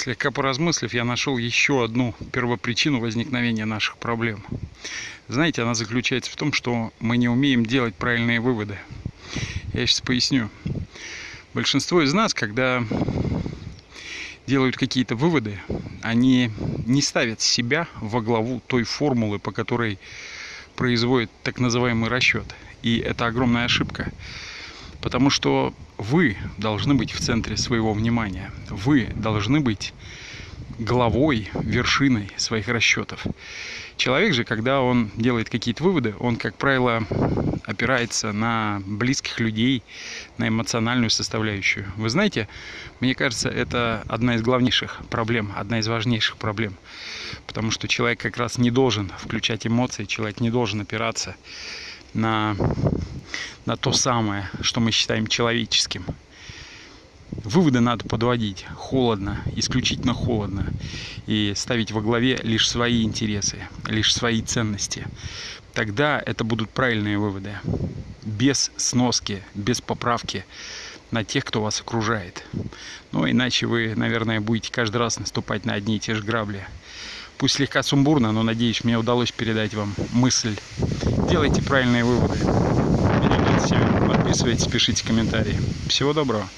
Слегка поразмыслив, я нашел еще одну первопричину возникновения наших проблем. Знаете, она заключается в том, что мы не умеем делать правильные выводы. Я сейчас поясню. Большинство из нас, когда делают какие-то выводы, они не ставят себя во главу той формулы, по которой производят так называемый расчет. И это огромная ошибка. Потому что вы должны быть в центре своего внимания. Вы должны быть главой, вершиной своих расчетов. Человек же, когда он делает какие-то выводы, он, как правило, опирается на близких людей, на эмоциональную составляющую. Вы знаете, мне кажется, это одна из главнейших проблем, одна из важнейших проблем. Потому что человек как раз не должен включать эмоции, человек не должен опираться на, на то самое, что мы считаем человеческим. Выводы надо подводить холодно, исключительно холодно. И ставить во главе лишь свои интересы, лишь свои ценности. Тогда это будут правильные выводы. Без сноски, без поправки на тех, кто вас окружает. Ну, иначе вы, наверное, будете каждый раз наступать на одни и те же грабли. Пусть слегка сумбурно, но надеюсь, мне удалось передать вам мысль. Делайте правильные выводы. Подписывайтесь, пишите комментарии. Всего доброго.